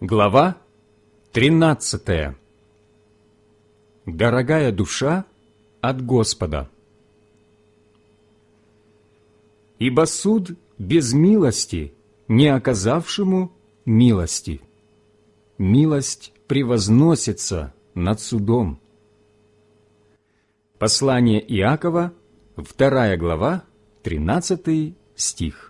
Глава 13 Дорогая душа от Господа Ибо суд без милости, не оказавшему милости. Милость превозносится над судом. Послание Иакова, 2 глава, 13 стих.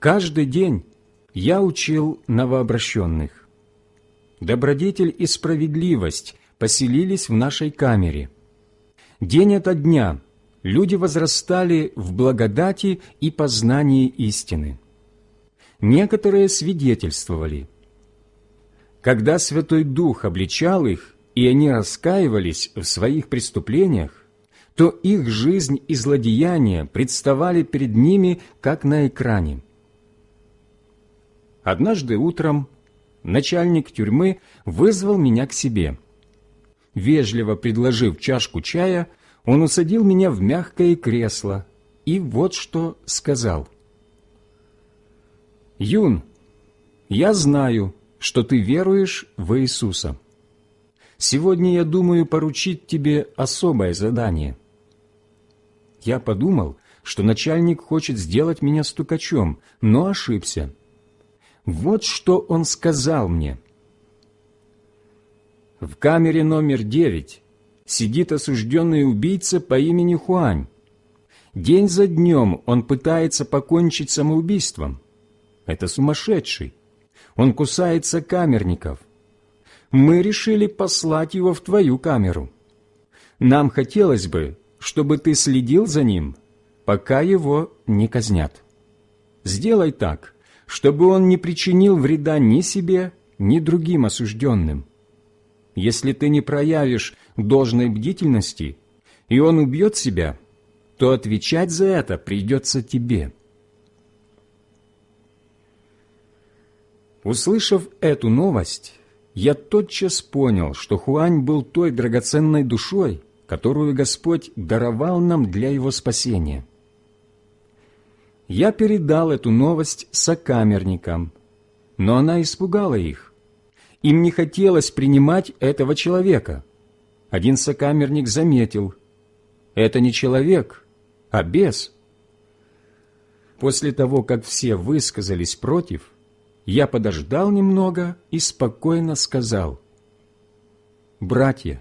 Каждый день я учил новообращенных. Добродетель и справедливость поселились в нашей камере. День ото дня люди возрастали в благодати и познании истины. Некоторые свидетельствовали. Когда Святой Дух обличал их, и они раскаивались в своих преступлениях, то их жизнь и злодеяния представали перед ними, как на экране – Однажды утром начальник тюрьмы вызвал меня к себе. Вежливо предложив чашку чая, он усадил меня в мягкое кресло и вот что сказал. «Юн, я знаю, что ты веруешь в Иисуса. Сегодня я думаю поручить тебе особое задание». Я подумал, что начальник хочет сделать меня стукачом, но ошибся. Вот что он сказал мне. В камере номер девять сидит осужденный убийца по имени Хуань. День за днем он пытается покончить самоубийством. Это сумасшедший. Он кусается камерников. Мы решили послать его в твою камеру. Нам хотелось бы, чтобы ты следил за ним, пока его не казнят. Сделай так, чтобы он не причинил вреда ни себе, ни другим осужденным. Если ты не проявишь должной бдительности, и он убьет себя, то отвечать за это придется тебе. Услышав эту новость, я тотчас понял, что Хуань был той драгоценной душой, которую Господь даровал нам для его спасения я передал эту новость сокамерникам, но она испугала их. Им не хотелось принимать этого человека. Один сокамерник заметил, это не человек, а бес. После того, как все высказались против, я подождал немного и спокойно сказал, «Братья,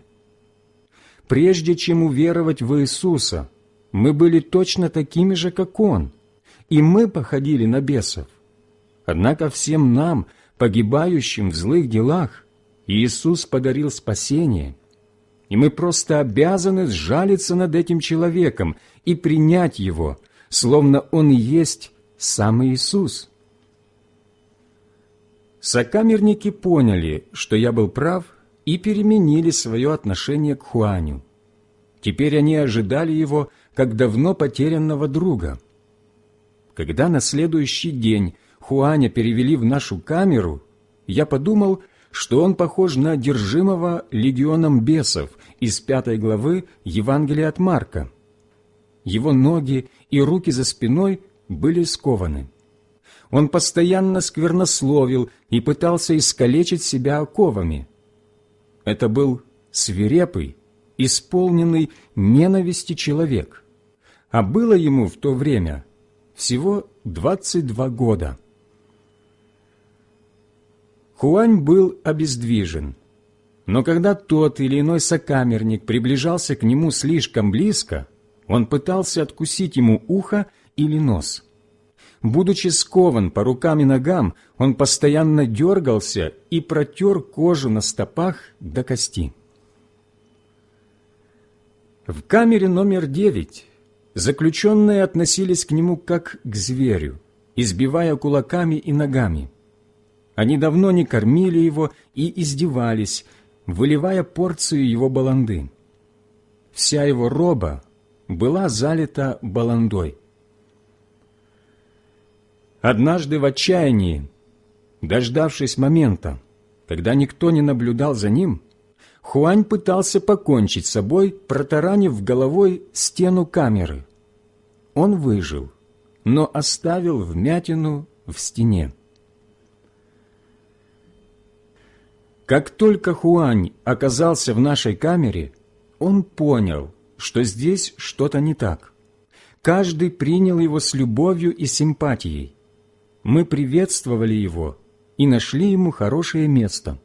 прежде чем уверовать в Иисуса, мы были точно такими же, как Он» и мы походили на бесов. Однако всем нам, погибающим в злых делах, Иисус подарил спасение, и мы просто обязаны сжалиться над этим человеком и принять его, словно он и есть сам Иисус. Сокамерники поняли, что я был прав, и переменили свое отношение к Хуаню. Теперь они ожидали его как давно потерянного друга – когда на следующий день Хуаня перевели в нашу камеру, я подумал, что он похож на одержимого легионом бесов из пятой главы Евангелия от Марка. Его ноги и руки за спиной были скованы. Он постоянно сквернословил и пытался искалечить себя оковами. Это был свирепый, исполненный ненависти человек, а было ему в то время всего 22 года. Хуань был обездвижен, но когда тот или иной сокамерник приближался к нему слишком близко, он пытался откусить ему ухо или нос. Будучи скован по рукам и ногам, он постоянно дергался и протер кожу на стопах до кости. В камере номер девять Заключенные относились к нему как к зверю, избивая кулаками и ногами. Они давно не кормили его и издевались, выливая порцию его баланды. Вся его роба была залита баландой. Однажды в отчаянии, дождавшись момента, когда никто не наблюдал за ним, Хуань пытался покончить с собой, протаранив головой стену камеры. Он выжил, но оставил вмятину в стене. Как только Хуань оказался в нашей камере, он понял, что здесь что-то не так. Каждый принял его с любовью и симпатией. Мы приветствовали его и нашли ему хорошее место.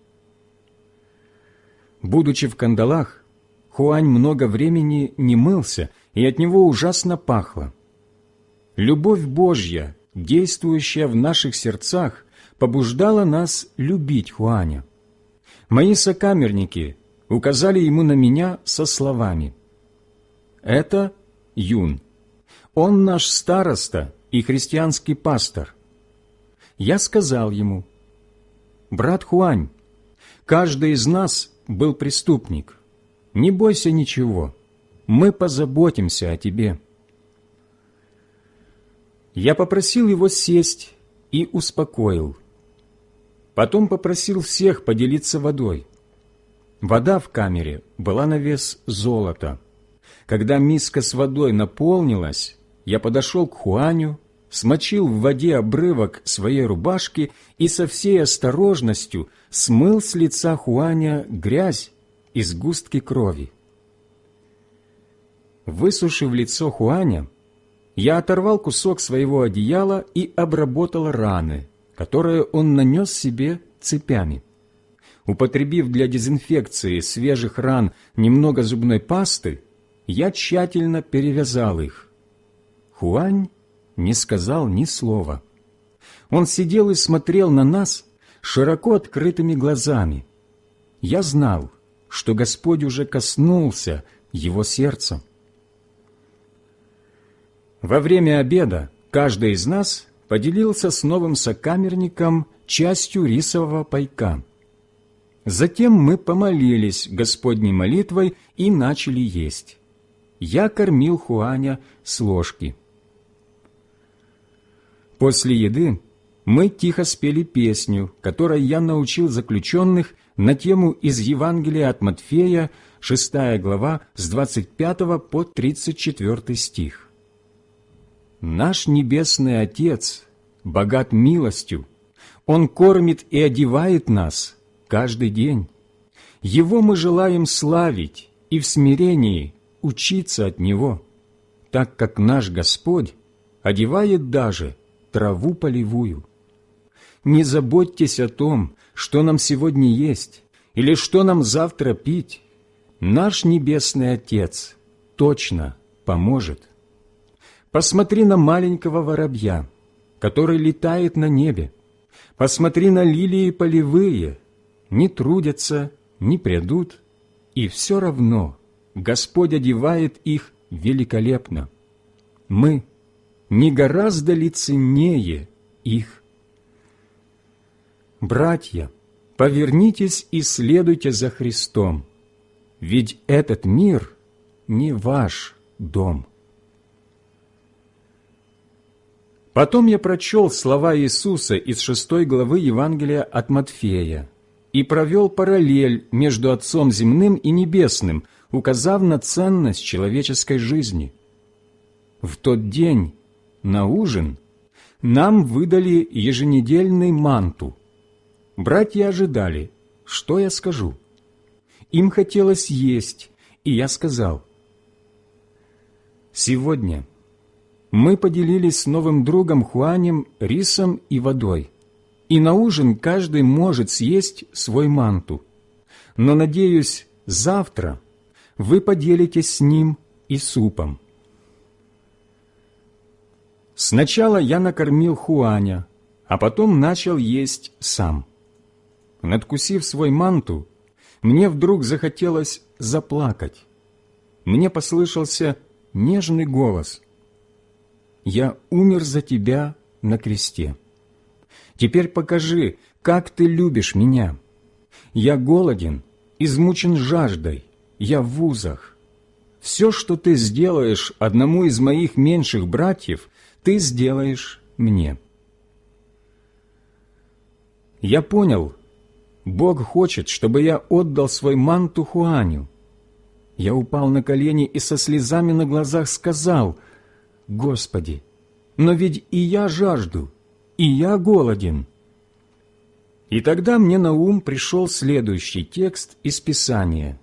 Будучи в кандалах, Хуань много времени не мылся, и от него ужасно пахло. Любовь Божья, действующая в наших сердцах, побуждала нас любить Хуаня. Мои сокамерники указали ему на меня со словами «Это Юн, он наш староста и христианский пастор. Я сказал ему, «Брат Хуань, каждый из нас был преступник. Не бойся ничего, мы позаботимся о тебе». Я попросил его сесть и успокоил. Потом попросил всех поделиться водой. Вода в камере была на вес золота. Когда миска с водой наполнилась, я подошел к Хуаню, смочил в воде обрывок своей рубашки и со всей осторожностью смыл с лица Хуаня грязь и сгустки крови. Высушив лицо Хуаня, я оторвал кусок своего одеяла и обработал раны, которые он нанес себе цепями. Употребив для дезинфекции свежих ран немного зубной пасты, я тщательно перевязал их. Хуань не сказал ни слова. Он сидел и смотрел на нас широко открытыми глазами. Я знал, что Господь уже коснулся его сердца. Во время обеда каждый из нас поделился с новым сокамерником частью рисового пайка. Затем мы помолились Господней молитвой и начали есть. Я кормил Хуаня с ложки. После еды мы тихо спели песню, которой я научил заключенных на тему из Евангелия от Матфея, 6 глава, с 25 по 34 стих. «Наш Небесный Отец богат милостью, Он кормит и одевает нас каждый день. Его мы желаем славить и в смирении учиться от Него, так как наш Господь одевает даже траву полевую. Не заботьтесь о том, что нам сегодня есть или что нам завтра пить. Наш Небесный Отец точно поможет. Посмотри на маленького воробья, который летает на небе. Посмотри на лилии полевые, не трудятся, не придут, и все равно Господь одевает их великолепно. Мы – не гораздо ли ценнее их? Братья, повернитесь и следуйте за Христом, ведь этот мир не ваш дом. Потом я прочел слова Иисуса из шестой главы Евангелия от Матфея и провел параллель между Отцом земным и небесным, указав на ценность человеческой жизни. В тот день на ужин нам выдали еженедельный манту. Братья ожидали, что я скажу. Им хотелось есть, и я сказал, «Сегодня мы поделились с новым другом Хуанем рисом и водой, и на ужин каждый может съесть свой манту. Но, надеюсь, завтра вы поделитесь с ним и супом. Сначала я накормил Хуаня, а потом начал есть сам. Надкусив свой манту, мне вдруг захотелось заплакать. Мне послышался нежный голос. «Я умер за тебя на кресте. Теперь покажи, как ты любишь меня. Я голоден, измучен жаждой, я в вузах. Все, что ты сделаешь одному из моих меньших братьев, ты сделаешь мне. Я понял, Бог хочет, чтобы я отдал свой манту Хуаню. Я упал на колени и со слезами на глазах сказал, «Господи, но ведь и я жажду, и я голоден». И тогда мне на ум пришел следующий текст из Писания,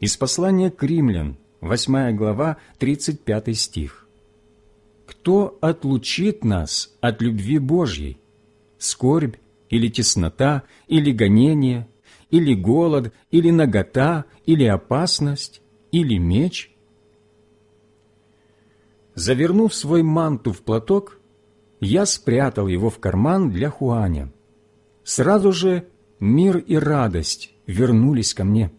из послания к римлян, 8 глава, 35 стих. «Кто отлучит нас от любви Божьей? Скорбь или теснота, или гонение, или голод, или нагота, или опасность, или меч?» Завернув свой манту в платок, я спрятал его в карман для Хуаня. Сразу же мир и радость вернулись ко мне.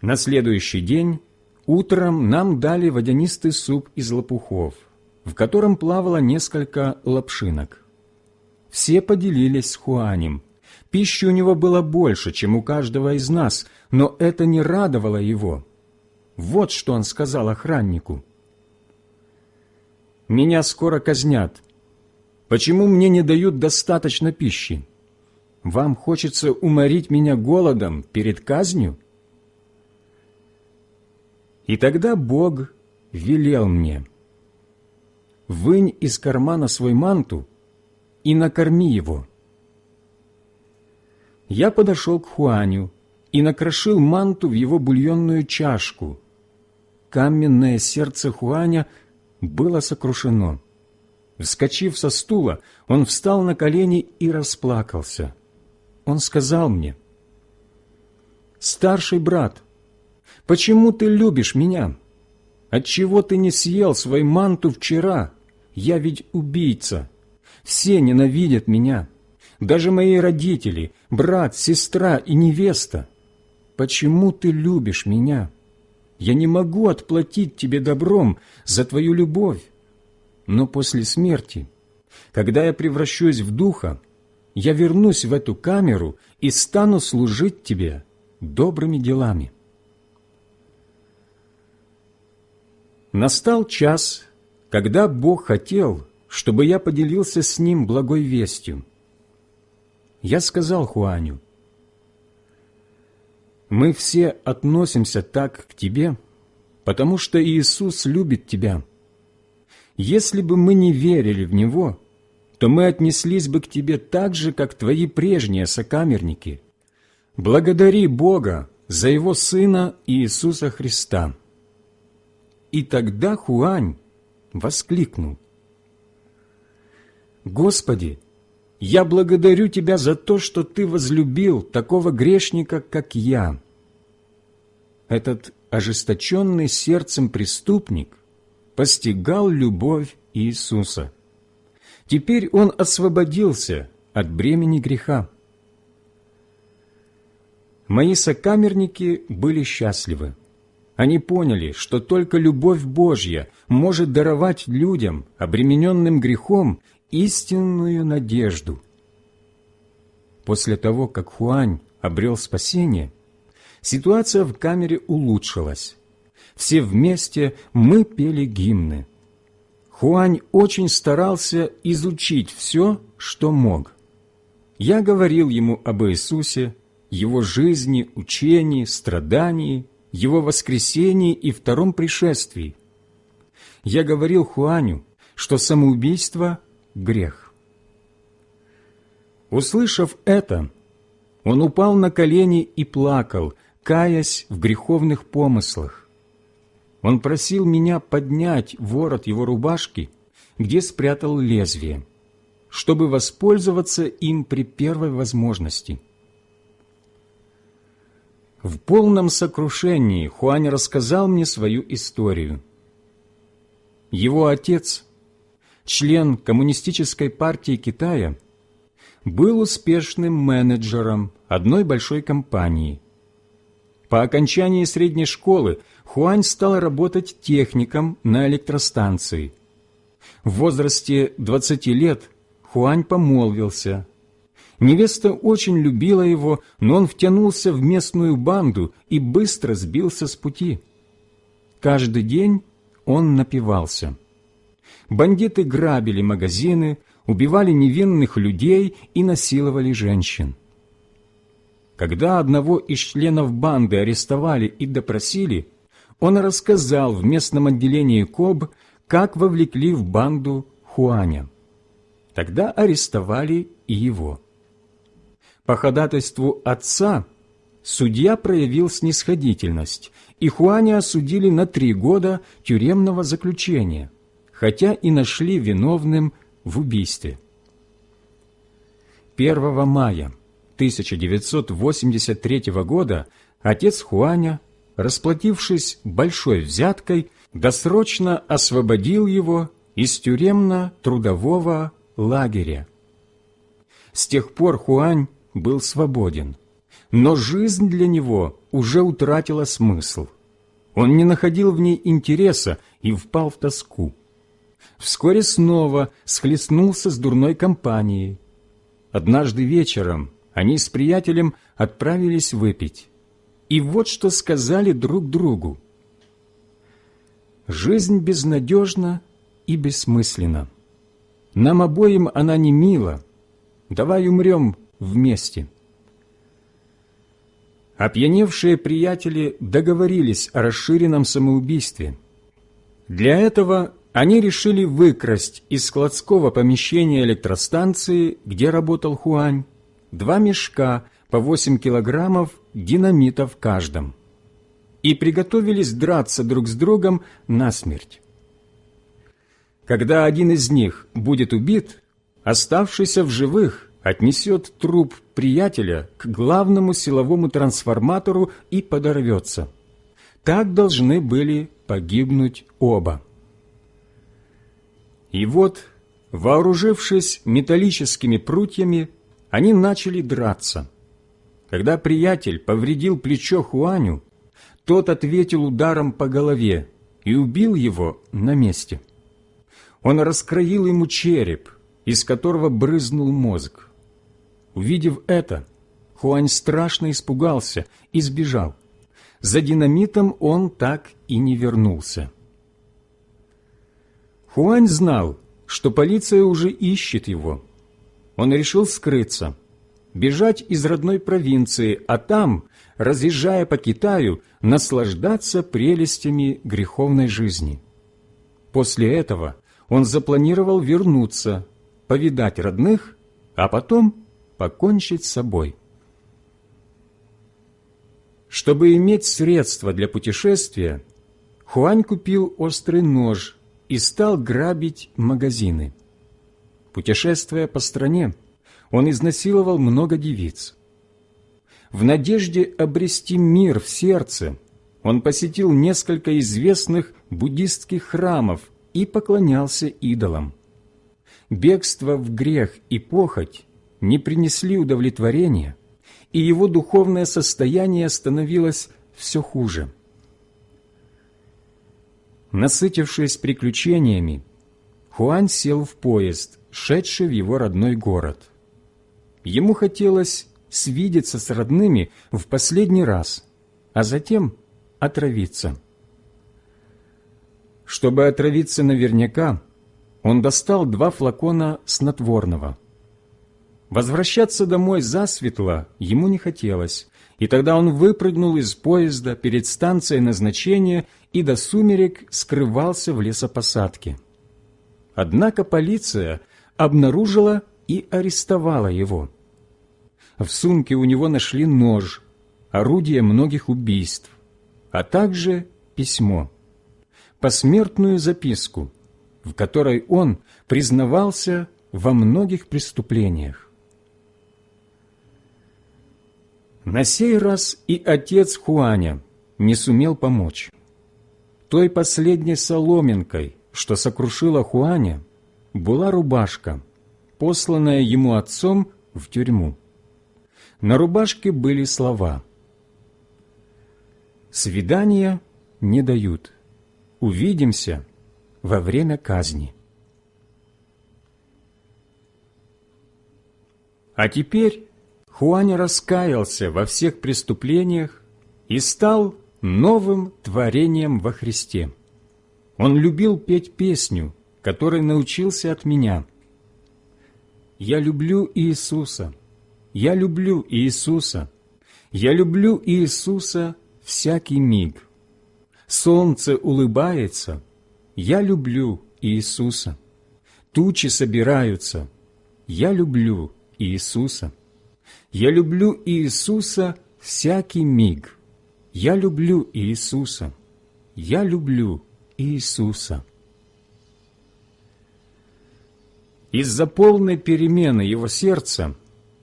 На следующий день утром нам дали водянистый суп из лопухов, в котором плавало несколько лапшинок. Все поделились с Хуанем. Пищи у него было больше, чем у каждого из нас, но это не радовало его. Вот что он сказал охраннику меня скоро казнят. Почему мне не дают достаточно пищи? Вам хочется уморить меня голодом перед казнью? И тогда Бог велел мне, «Вынь из кармана свой манту и накорми его». Я подошел к Хуаню и накрошил манту в его бульонную чашку. Каменное сердце Хуаня – было сокрушено. Вскочив со стула, он встал на колени и расплакался. Он сказал мне, «Старший брат, почему ты любишь меня? Отчего ты не съел свой манту вчера? Я ведь убийца. Все ненавидят меня, даже мои родители, брат, сестра и невеста. Почему ты любишь меня?» Я не могу отплатить тебе добром за твою любовь. Но после смерти, когда я превращусь в духа, я вернусь в эту камеру и стану служить тебе добрыми делами. Настал час, когда Бог хотел, чтобы я поделился с Ним благой вестью. Я сказал Хуаню, мы все относимся так к Тебе, потому что Иисус любит Тебя. Если бы мы не верили в Него, то мы отнеслись бы к Тебе так же, как Твои прежние сокамерники. Благодари Бога за Его Сына Иисуса Христа. И тогда Хуань воскликнул. «Господи, я благодарю Тебя за то, что Ты возлюбил такого грешника, как я. Этот ожесточенный сердцем преступник постигал любовь Иисуса. Теперь он освободился от бремени греха. Мои сокамерники были счастливы. Они поняли, что только любовь Божья может даровать людям, обремененным грехом, истинную надежду. После того, как Хуань обрел спасение, ситуация в камере улучшилась. Все вместе мы пели гимны. Хуань очень старался изучить все, что мог. Я говорил ему об Иисусе, Его жизни, учении, страдании, Его воскресении и втором пришествии. Я говорил Хуаню, что самоубийство грех. Услышав это, он упал на колени и плакал, каясь в греховных помыслах. Он просил меня поднять ворот его рубашки, где спрятал лезвие, чтобы воспользоваться им при первой возможности. В полном сокрушении Хуань рассказал мне свою историю. Его отец – член Коммунистической партии Китая, был успешным менеджером одной большой компании. По окончании средней школы Хуань стал работать техником на электростанции. В возрасте 20 лет Хуань помолвился. Невеста очень любила его, но он втянулся в местную банду и быстро сбился с пути. Каждый день он напивался – бандиты грабили магазины, убивали невинных людей и насиловали женщин. Когда одного из членов банды арестовали и допросили, он рассказал в местном отделении КОБ, как вовлекли в банду Хуаня. Тогда арестовали и его. По ходатайству отца судья проявил снисходительность, и Хуаня осудили на три года тюремного заключения, хотя и нашли виновным в убийстве. 1 мая 1983 года отец Хуаня, расплатившись большой взяткой, досрочно освободил его из тюремно-трудового лагеря. С тех пор Хуань был свободен, но жизнь для него уже утратила смысл. Он не находил в ней интереса и впал в тоску. Вскоре снова схлестнулся с дурной компанией. Однажды вечером они с приятелем отправились выпить. И вот что сказали друг другу. «Жизнь безнадежна и бессмысленна. Нам обоим она не мила. Давай умрем вместе». Опьяневшие приятели договорились о расширенном самоубийстве. Для этого они решили выкрасть из складского помещения электростанции, где работал Хуань, два мешка по 8 килограммов динамита в каждом и приготовились драться друг с другом насмерть. Когда один из них будет убит, оставшийся в живых отнесет труп приятеля к главному силовому трансформатору и подорвется. Так должны были погибнуть оба. И вот, вооружившись металлическими прутьями, они начали драться. Когда приятель повредил плечо Хуаню, тот ответил ударом по голове и убил его на месте. Он раскроил ему череп, из которого брызнул мозг. Увидев это, Хуань страшно испугался и сбежал. За динамитом он так и не вернулся. Хуань знал, что полиция уже ищет его. Он решил скрыться, бежать из родной провинции, а там, разъезжая по Китаю, наслаждаться прелестями греховной жизни. После этого он запланировал вернуться, повидать родных, а потом покончить с собой. Чтобы иметь средства для путешествия, Хуань купил острый нож и стал грабить магазины. Путешествуя по стране, он изнасиловал много девиц. В надежде обрести мир в сердце, он посетил несколько известных буддистских храмов и поклонялся идолам. Бегство в грех и похоть не принесли удовлетворения, и его духовное состояние становилось все хуже. Насытившись приключениями, Хуань сел в поезд, шедший в его родной город. Ему хотелось свидеться с родными в последний раз, а затем отравиться. Чтобы отравиться наверняка, он достал два флакона снотворного – Возвращаться домой засветло ему не хотелось, и тогда он выпрыгнул из поезда перед станцией назначения и до сумерек скрывался в лесопосадке. Однако полиция обнаружила и арестовала его. В сумке у него нашли нож, орудие многих убийств, а также письмо, посмертную записку, в которой он признавался во многих преступлениях. На сей раз и отец Хуаня не сумел помочь. Той последней соломинкой, что сокрушила Хуаня, была рубашка, посланная ему отцом в тюрьму. На рубашке были слова «Свидания не дают. Увидимся во время казни». А теперь Хуань раскаялся во всех преступлениях и стал новым творением во Христе. Он любил петь песню, которой научился от меня. «Я люблю Иисуса, я люблю Иисуса, я люблю Иисуса всякий миг. Солнце улыбается, Я люблю Иисуса. Тучи собираются. Я люблю Иисуса. Я люблю Иисуса всякий миг. Я люблю Иисуса. Я люблю Иисуса. Из-за полной перемены его сердца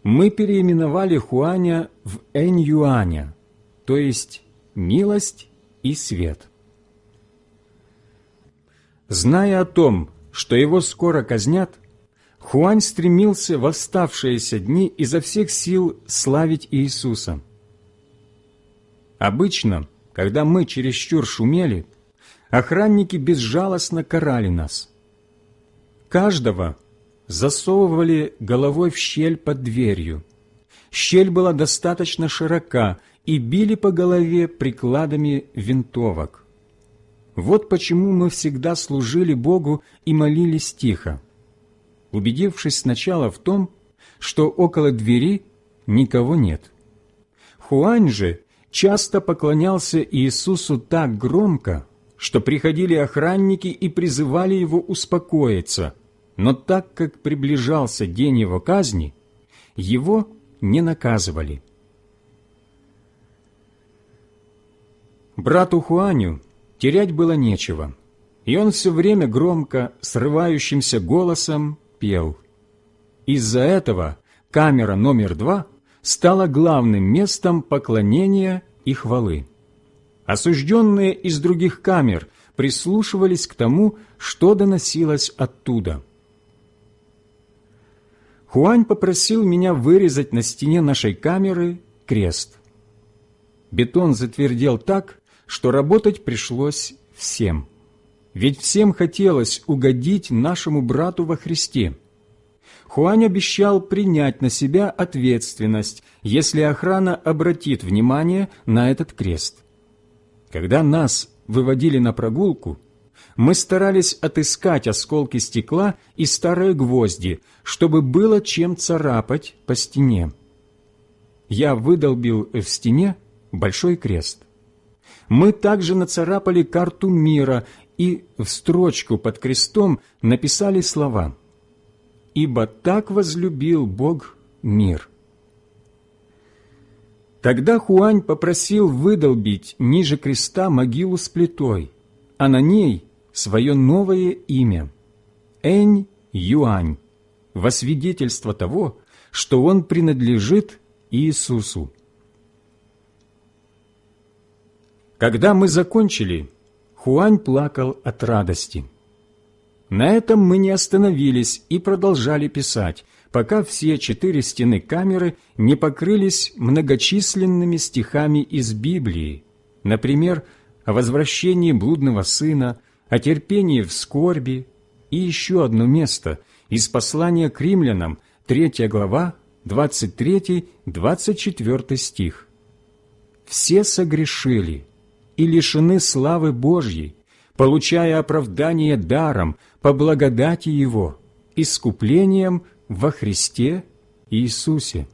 мы переименовали Хуаня в Энь-Юаня, то есть милость и свет. Зная о том, что его скоро казнят, Хуань стремился в оставшиеся дни изо всех сил славить Иисуса. Обычно, когда мы чересчур шумели, охранники безжалостно карали нас. Каждого засовывали головой в щель под дверью. Щель была достаточно широка, и били по голове прикладами винтовок. Вот почему мы всегда служили Богу и молились тихо, убедившись сначала в том, что около двери никого нет. Хуань же часто поклонялся Иисусу так громко, что приходили охранники и призывали его успокоиться, но так как приближался день его казни, его не наказывали. Брату Хуаню терять было нечего, и он все время громко, срывающимся голосом пел. Из-за этого камера номер два стала главным местом поклонения и хвалы. Осужденные из других камер прислушивались к тому, что доносилось оттуда. Хуань попросил меня вырезать на стене нашей камеры крест. Бетон затвердел так, что работать пришлось всем. Ведь всем хотелось угодить нашему брату во Христе. Хуань обещал принять на себя ответственность, если охрана обратит внимание на этот крест. Когда нас выводили на прогулку, мы старались отыскать осколки стекла и старые гвозди, чтобы было чем царапать по стене. Я выдолбил в стене большой крест мы также нацарапали карту мира и в строчку под крестом написали слова «Ибо так возлюбил Бог мир». Тогда Хуань попросил выдолбить ниже креста могилу с плитой, а на ней свое новое имя – Энь Юань, во свидетельство того, что он принадлежит Иисусу. Когда мы закончили, Хуань плакал от радости. На этом мы не остановились и продолжали писать, пока все четыре стены камеры не покрылись многочисленными стихами из Библии, например, о возвращении блудного сына, о терпении в скорби и еще одно место из послания к римлянам, 3 глава, 23-24 стих. «Все согрешили и лишены славы Божьей, получая оправдание даром по благодати Его, искуплением во Христе Иисусе.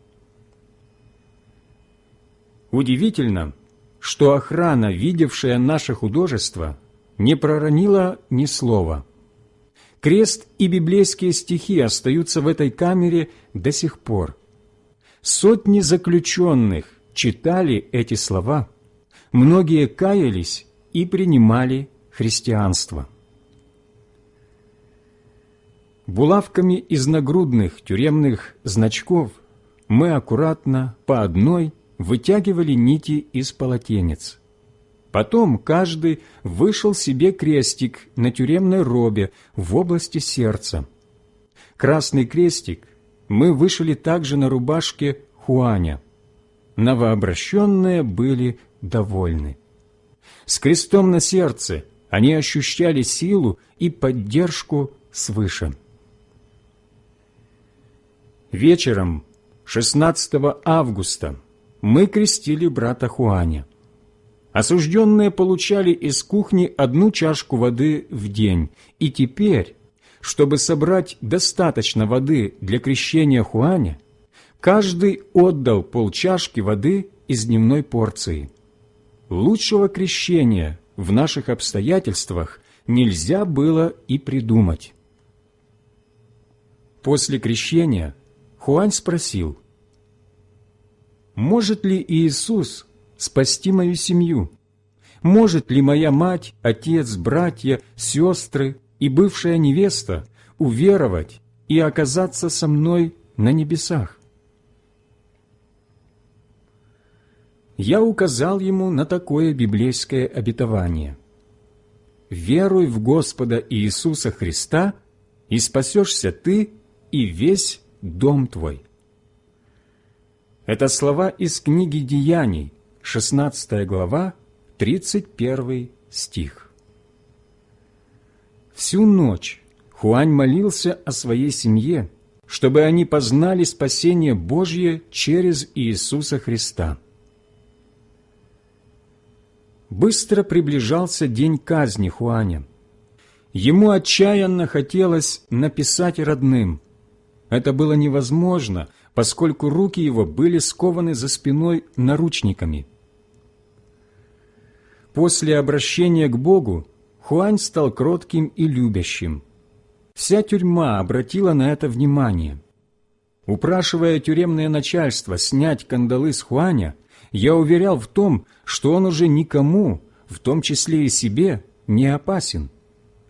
Удивительно, что охрана, видевшая наше художество, не проронила ни слова. Крест и библейские стихи остаются в этой камере до сих пор. Сотни заключенных читали эти слова – многие каялись и принимали христианство. Булавками из нагрудных тюремных значков мы аккуратно по одной вытягивали нити из полотенец. Потом каждый вышел себе крестик на тюремной робе в области сердца. Красный крестик мы вышили также на рубашке Хуаня. Новообращенные были довольны. С крестом на сердце они ощущали силу и поддержку свыше. Вечером 16 августа мы крестили брата Хуаня. Осужденные получали из кухни одну чашку воды в день, и теперь, чтобы собрать достаточно воды для крещения Хуаня, каждый отдал полчашки воды из дневной порции. Лучшего крещения в наших обстоятельствах нельзя было и придумать. После крещения Хуань спросил, «Может ли Иисус спасти мою семью? Может ли моя мать, отец, братья, сестры и бывшая невеста уверовать и оказаться со мной на небесах?» Я указал ему на такое библейское обетование. «Веруй в Господа Иисуса Христа, и спасешься ты и весь дом твой». Это слова из книги Деяний, 16 глава, 31 стих. Всю ночь Хуань молился о своей семье, чтобы они познали спасение Божье через Иисуса Христа. Быстро приближался день казни Хуаня. Ему отчаянно хотелось написать родным. Это было невозможно, поскольку руки его были скованы за спиной наручниками. После обращения к Богу Хуань стал кротким и любящим. Вся тюрьма обратила на это внимание. Упрашивая тюремное начальство снять кандалы с Хуаня, я уверял в том, что он уже никому, в том числе и себе, не опасен.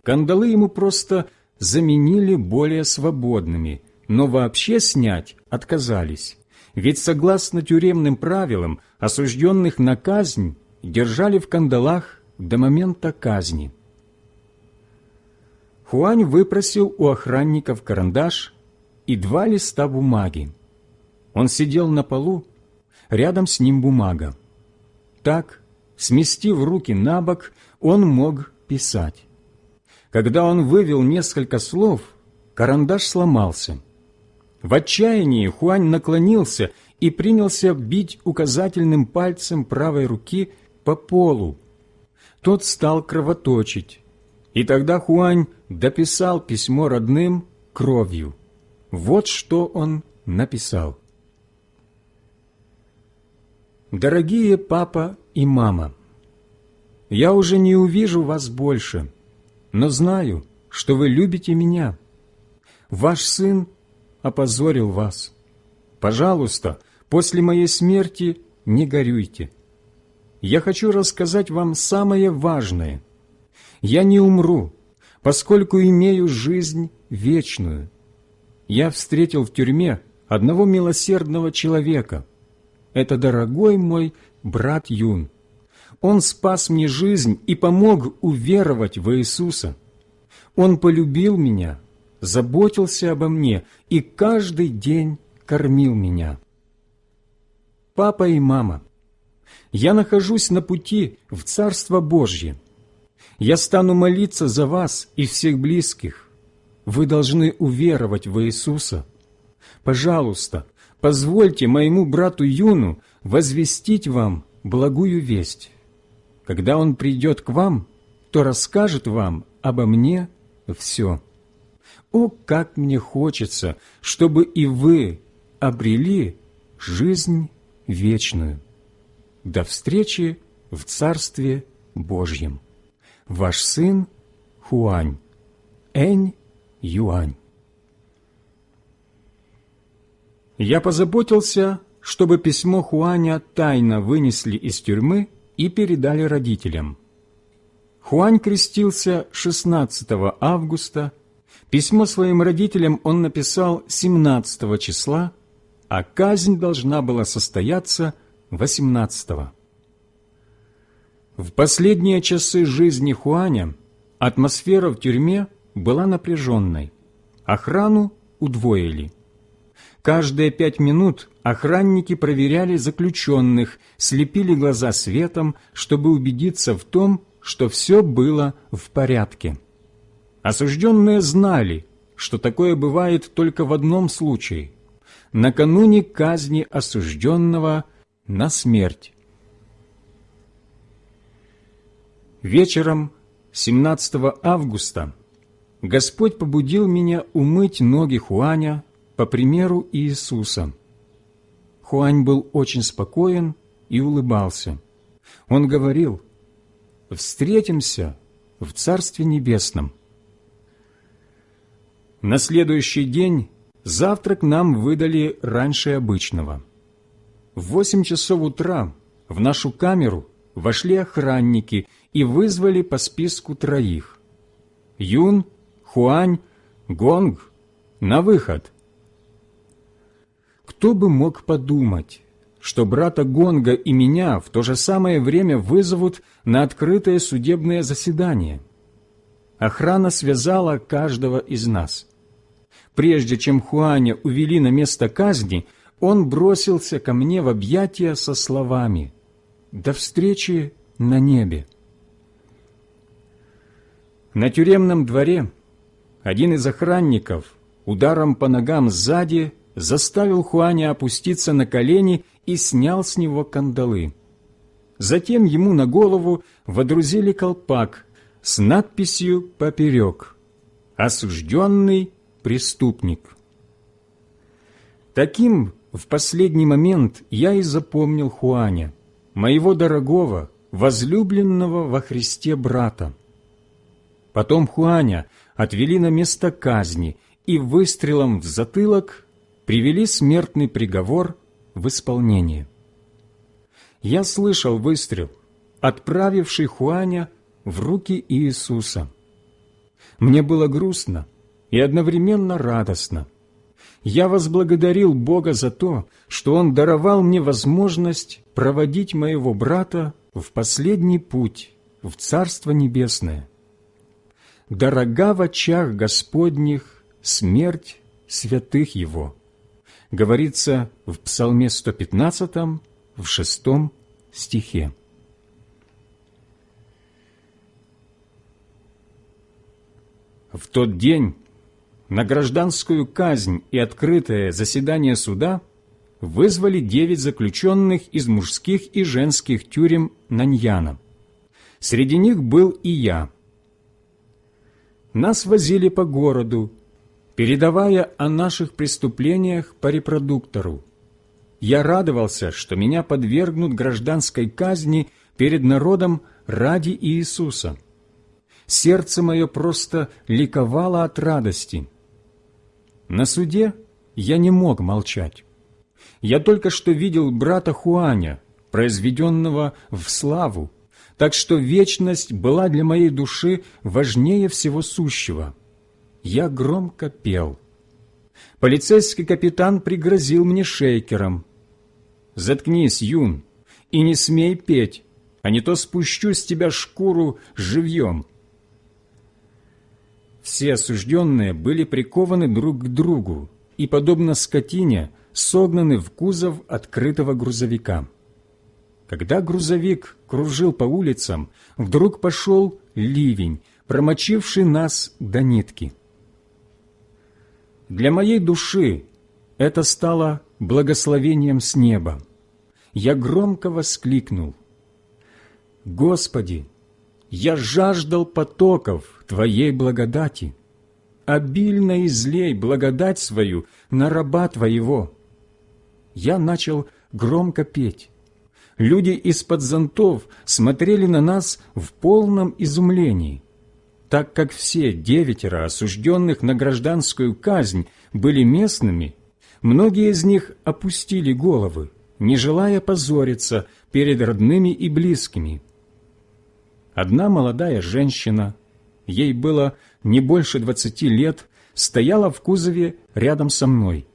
Кандалы ему просто заменили более свободными, но вообще снять отказались. Ведь согласно тюремным правилам, осужденных на казнь держали в кандалах до момента казни. Хуань выпросил у охранников карандаш и два листа бумаги. Он сидел на полу, рядом с ним бумага. Так, сместив руки на бок, он мог писать. Когда он вывел несколько слов, карандаш сломался. В отчаянии Хуань наклонился и принялся бить указательным пальцем правой руки по полу. Тот стал кровоточить. И тогда Хуань дописал письмо родным кровью. Вот что он написал. Дорогие папа и мама, я уже не увижу вас больше, но знаю, что вы любите меня. Ваш сын опозорил вас. Пожалуйста, после моей смерти не горюйте. Я хочу рассказать вам самое важное. Я не умру, поскольку имею жизнь вечную. Я встретил в тюрьме одного милосердного человека – это дорогой мой брат Юн. Он спас мне жизнь и помог уверовать в Иисуса. Он полюбил меня, заботился обо мне и каждый день кормил меня. Папа и мама, я нахожусь на пути в Царство Божье. Я стану молиться за вас и всех близких. Вы должны уверовать в Иисуса. Пожалуйста, позвольте моему брату Юну возвестить вам благую весть. Когда он придет к вам, то расскажет вам обо мне все. О, как мне хочется, чтобы и вы обрели жизнь вечную. До встречи в Царстве Божьем. Ваш сын Хуань, Энь Юань. Я позаботился, чтобы письмо Хуаня тайно вынесли из тюрьмы и передали родителям. Хуань крестился 16 августа, письмо своим родителям он написал 17 числа, а казнь должна была состояться 18 -го. В последние часы жизни Хуаня атмосфера в тюрьме была напряженной, охрану удвоили – Каждые пять минут охранники проверяли заключенных, слепили глаза светом, чтобы убедиться в том, что все было в порядке. Осужденные знали, что такое бывает только в одном случае – накануне казни осужденного на смерть. Вечером 17 августа Господь побудил меня умыть ноги Хуаня по примеру Иисуса. Хуань был очень спокоен и улыбался. Он говорил, «Встретимся в Царстве Небесном. На следующий день завтрак нам выдали раньше обычного. В восемь часов утра в нашу камеру вошли охранники и вызвали по списку троих. Юн, Хуань, Гонг на выход. Кто бы мог подумать, что брата Гонга и меня в то же самое время вызовут на открытое судебное заседание. Охрана связала каждого из нас. Прежде чем Хуаня увели на место казни, он бросился ко мне в объятия со словами «До встречи на небе». На тюремном дворе один из охранников ударом по ногам сзади заставил Хуаня опуститься на колени и снял с него кандалы. Затем ему на голову водрузили колпак с надписью поперек «Осужденный преступник». Таким в последний момент я и запомнил Хуаня, моего дорогого, возлюбленного во Христе брата. Потом Хуаня отвели на место казни и выстрелом в затылок привели смертный приговор в исполнение. Я слышал выстрел, отправивший Хуаня в руки Иисуса. Мне было грустно и одновременно радостно. Я возблагодарил Бога за то, что Он даровал мне возможность проводить моего брата в последний путь, в Царство Небесное. Дорога в очах Господних смерть святых Его говорится в Псалме 115, в шестом стихе. В тот день на гражданскую казнь и открытое заседание суда вызвали девять заключенных из мужских и женских тюрем Наньяна. Среди них был и я. Нас возили по городу, передавая о наших преступлениях по репродуктору. Я радовался, что меня подвергнут гражданской казни перед народом ради Иисуса. Сердце мое просто ликовало от радости. На суде я не мог молчать. Я только что видел брата Хуаня, произведенного в славу, так что вечность была для моей души важнее всего сущего – я громко пел. Полицейский капитан пригрозил мне шейкером. «Заткнись, Юн, и не смей петь, а не то спущу с тебя шкуру живьем». Все осужденные были прикованы друг к другу и, подобно скотине, согнаны в кузов открытого грузовика. Когда грузовик кружил по улицам, вдруг пошел ливень, промочивший нас до нитки. Для моей души это стало благословением с неба. Я громко воскликнул. «Господи, я жаждал потоков Твоей благодати. Обильно излей благодать свою на раба Твоего». Я начал громко петь. Люди из-под зонтов смотрели на нас в полном изумлении так как все девятеро осужденных на гражданскую казнь были местными, многие из них опустили головы, не желая позориться перед родными и близкими. Одна молодая женщина, ей было не больше двадцати лет, стояла в кузове рядом со мной.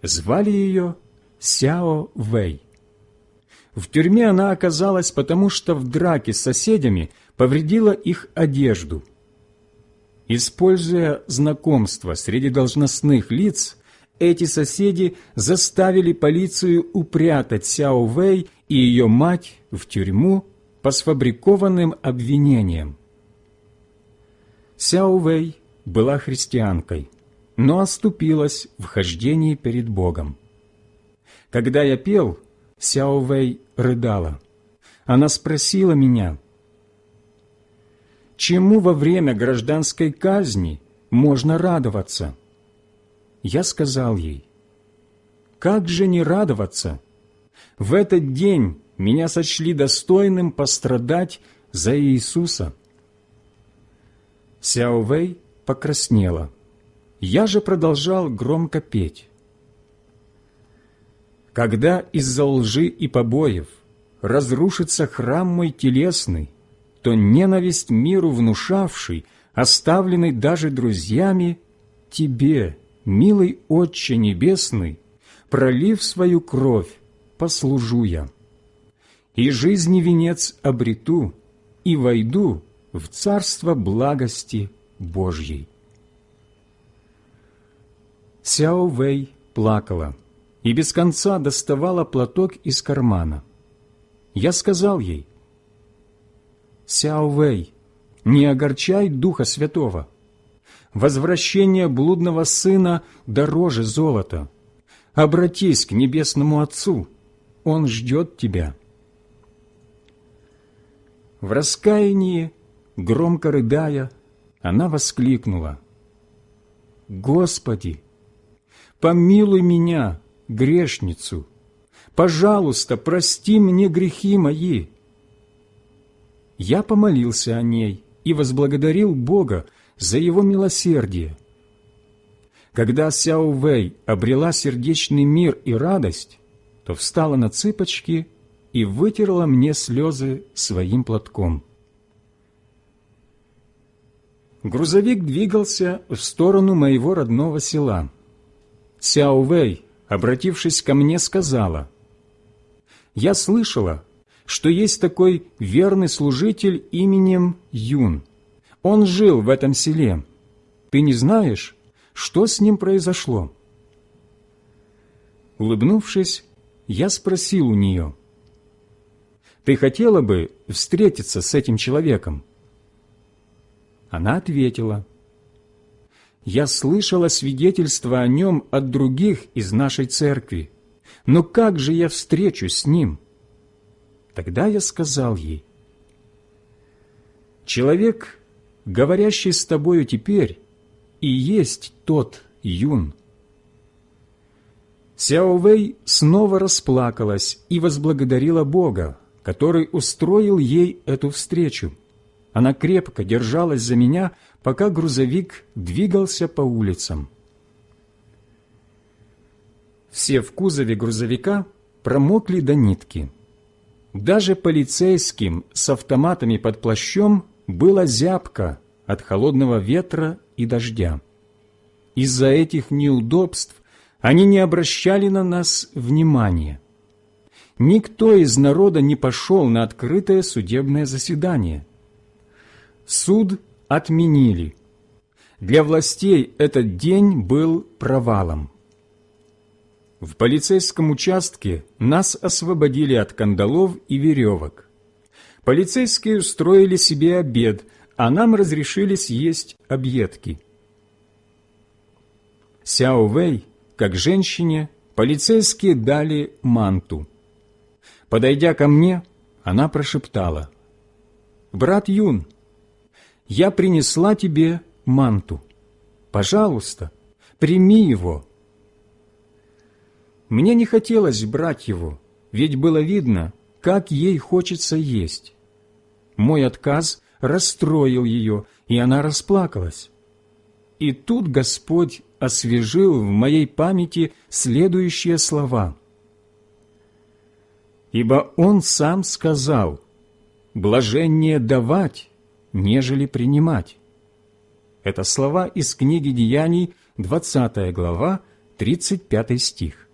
Звали ее Сяо Вэй. В тюрьме она оказалась потому, что в драке с соседями повредила их одежду – Используя знакомство среди должностных лиц, эти соседи заставили полицию упрятать Сяо Вэй и ее мать в тюрьму по сфабрикованным обвинениям. Сяо Вэй была христианкой, но оступилась в хождении перед Богом. Когда я пел, Сяо Вэй рыдала. Она спросила меня – чему во время гражданской казни можно радоваться? Я сказал ей, как же не радоваться? В этот день меня сочли достойным пострадать за Иисуса. Сяо Вэй покраснела. Я же продолжал громко петь. Когда из-за лжи и побоев разрушится храм мой телесный, то ненависть миру внушавший, оставленный даже друзьями, тебе, милый Отче Небесный, пролив свою кровь, послужу я. И жизни венец обрету, и войду в царство благости Божьей. Сяо Вэй плакала и без конца доставала платок из кармана. Я сказал ей, «Сяо Вэй, не огорчай Духа Святого. Возвращение блудного сына дороже золота. Обратись к Небесному Отцу, Он ждет тебя». В раскаянии, громко рыдая, она воскликнула, «Господи, помилуй меня, грешницу! Пожалуйста, прости мне грехи мои!» Я помолился о ней и возблагодарил Бога за Его милосердие. Когда Сяо Вэй обрела сердечный мир и радость, то встала на цыпочки и вытерла мне слезы своим платком. Грузовик двигался в сторону моего родного села. Сяо Вэй, обратившись ко мне, сказала, «Я слышала, что есть такой верный служитель именем Юн. Он жил в этом селе. Ты не знаешь, что с ним произошло?» Улыбнувшись, я спросил у нее, «Ты хотела бы встретиться с этим человеком?» Она ответила, «Я слышала свидетельство о нем от других из нашей церкви, но как же я встречусь с ним?» Тогда я сказал ей, «Человек, говорящий с тобою теперь, и есть тот юн». Сяо Вэй снова расплакалась и возблагодарила Бога, который устроил ей эту встречу. Она крепко держалась за меня, пока грузовик двигался по улицам. Все в кузове грузовика промокли до нитки. Даже полицейским с автоматами под плащом было зябко от холодного ветра и дождя. Из-за этих неудобств они не обращали на нас внимания. Никто из народа не пошел на открытое судебное заседание. Суд отменили. Для властей этот день был провалом. В полицейском участке нас освободили от кандалов и веревок. Полицейские устроили себе обед, а нам разрешили съесть объедки. Сяо Вэй, как женщине, полицейские дали манту. Подойдя ко мне, она прошептала, «Брат Юн, я принесла тебе манту. Пожалуйста, прими его». Мне не хотелось брать его, ведь было видно, как ей хочется есть. Мой отказ расстроил ее, и она расплакалась. И тут Господь освежил в моей памяти следующие слова. «Ибо Он сам сказал, блажение давать, нежели принимать. Это слова из книги Деяний, 20 глава, 35 стих.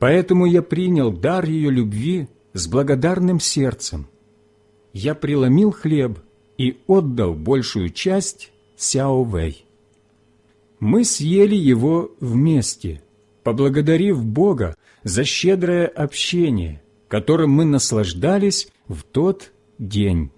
Поэтому я принял дар ее любви с благодарным сердцем. Я преломил хлеб и отдал большую часть Сяо Вэй. Мы съели его вместе, поблагодарив Бога за щедрое общение, которым мы наслаждались в тот день.